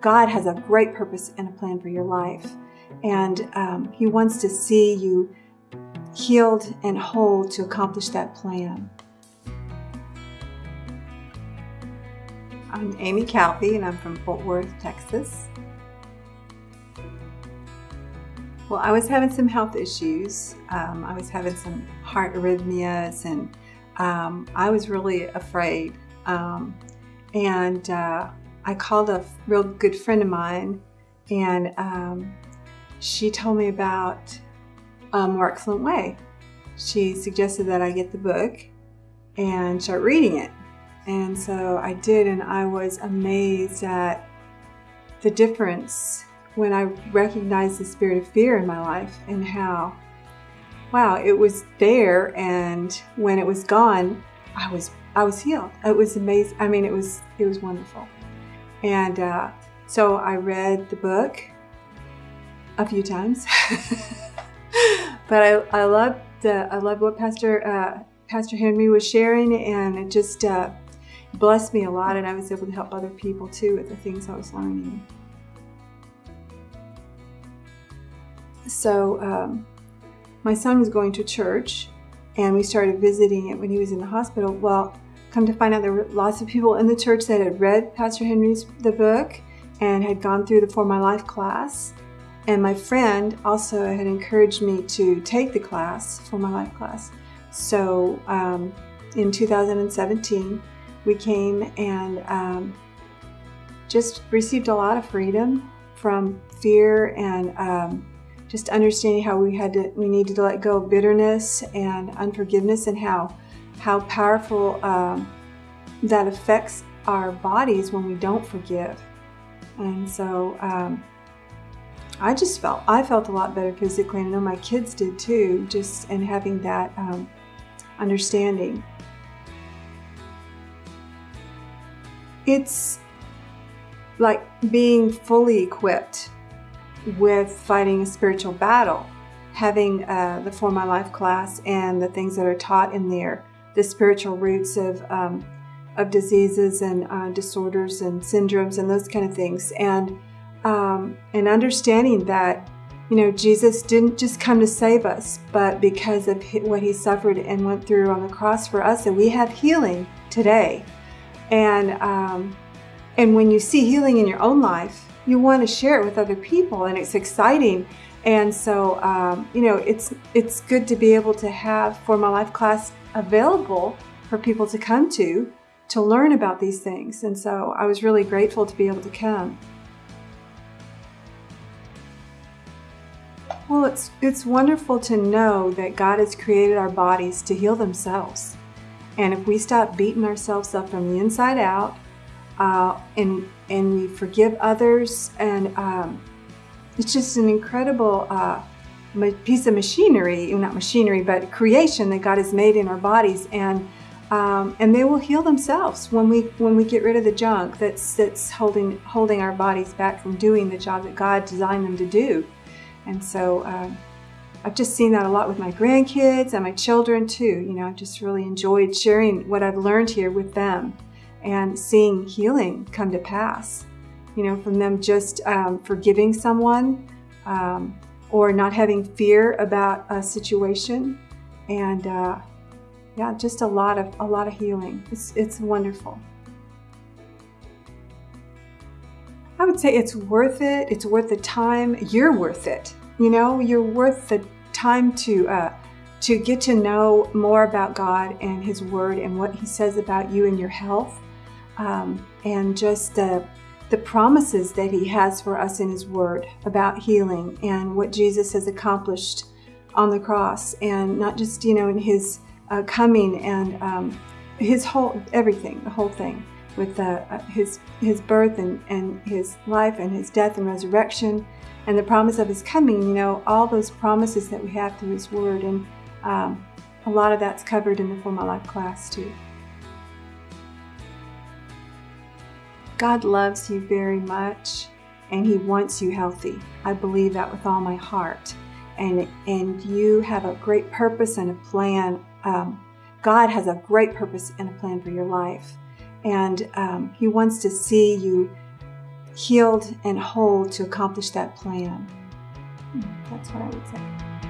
God has a great purpose and a plan for your life. And um, He wants to see you healed and whole to accomplish that plan. I'm Amy Calfee, and I'm from Fort Worth, Texas. Well, I was having some health issues. Um, I was having some heart arrhythmias, and um, I was really afraid. Um, and uh, I called a real good friend of mine, and um, she told me about a More Excellent Way. She suggested that I get the book and start reading it. And so I did, and I was amazed at the difference when I recognized the spirit of fear in my life and how, wow, it was there, and when it was gone, I was I was healed. It was amazing. I mean, it was it was wonderful. And uh, so I read the book a few times, but I I loved uh, I loved what Pastor uh, Pastor Henry was sharing, and it just uh, blessed me a lot. And I was able to help other people too with the things I was learning. So um, my son was going to church, and we started visiting it when he was in the hospital. Well, come to find out there were lots of people in the church that had read Pastor Henry's the book and had gone through the For My Life class. And my friend also had encouraged me to take the class, For My Life class. So um, in 2017, we came and um, just received a lot of freedom from fear and um, just understanding how we had to, we needed to let go of bitterness and unforgiveness and how how powerful um, that affects our bodies when we don't forgive. And so um, I just felt I felt a lot better physically, and I know my kids did too. Just and having that um, understanding. It's like being fully equipped with fighting a spiritual battle, having uh, the For My Life class and the things that are taught in there the spiritual roots of um, of diseases and uh, disorders and syndromes and those kind of things, and um, and understanding that you know Jesus didn't just come to save us, but because of what He suffered and went through on the cross for us, and we have healing today, and um, and when you see healing in your own life, you want to share it with other people, and it's exciting. And so, um, you know, it's it's good to be able to have for my life class available for people to come to to learn about these things. And so I was really grateful to be able to come. Well, it's, it's wonderful to know that God has created our bodies to heal themselves. And if we stop beating ourselves up from the inside out uh, and, and we forgive others, and um, it's just an incredible uh, piece of machinery, not machinery, but creation that God has made in our bodies, and um, and they will heal themselves when we when we get rid of the junk that's that's holding holding our bodies back from doing the job that God designed them to do. And so um, I've just seen that a lot with my grandkids and my children too. You know, I've just really enjoyed sharing what I've learned here with them and seeing healing come to pass. You know, from them just um, forgiving someone. Or not having fear about a situation. And uh, yeah just a lot of a lot of healing. It's it's wonderful. I would say it's worth it. It's worth the time. You're worth it you know? You're worth the time to uh, to get to know more about God and His Word and what He says about you and your health. Um, and just the the promises that He has for us in His Word about healing and what Jesus has accomplished on the cross, and not just, you know, in His uh, coming and um, His whole, everything, the whole thing, with uh, uh, His, his birth and, and His life and His death and resurrection, and the promise of His coming, you know, all those promises that we have through His Word. And um, a lot of that's covered in the For My Life class, too. God loves you very much and He wants you healthy. I believe that with all my heart. And, and you have a great purpose and a plan. Um, God has a great purpose and a plan for your life. And um, He wants to see you healed and whole to accomplish that plan. That's what I would say.